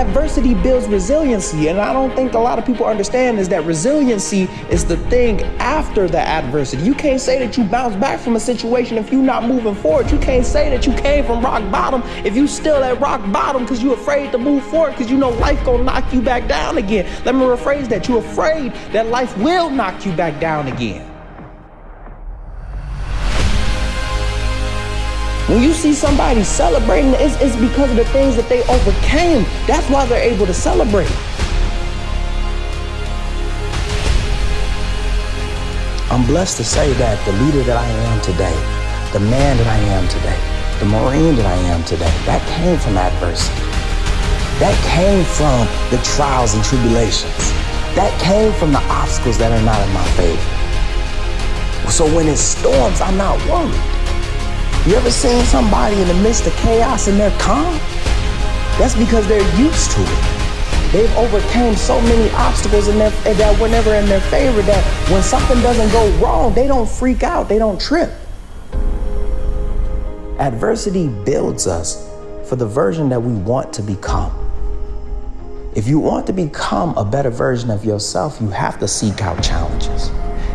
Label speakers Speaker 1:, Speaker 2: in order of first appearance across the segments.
Speaker 1: Adversity builds resiliency, and I don't think a lot of people understand is that resiliency is the thing after the adversity. You can't say that you bounce back from a situation if you're not moving forward. You can't say that you came from rock bottom if you still at rock bottom because you're afraid to move forward because you know life gonna knock you back down again. Let me rephrase that. You're afraid that life will knock you back down again. When you see somebody celebrating, it's, it's because of the things that they overcame. That's why they're able to celebrate. I'm blessed to say that the leader that I am today, the man that I am today, the Marine that I am today, that came from adversity. That came from the trials and tribulations. That came from the obstacles that are not in my favor. So when it storms, I'm not worried. You ever seen somebody in the midst of chaos and they're calm? That's because they're used to it. They've overcame so many obstacles in their, eh, that were never in their favor that when something doesn't go wrong, they don't freak out, they don't trip. Adversity builds us for the version that we want to become. If you want to become a better version of yourself, you have to seek out challenges.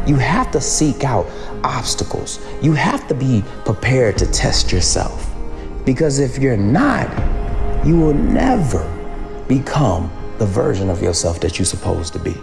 Speaker 1: You have to seek out obstacles. You have to be prepared to test yourself. Because if you're not, you will never become the version of yourself that you're supposed to be.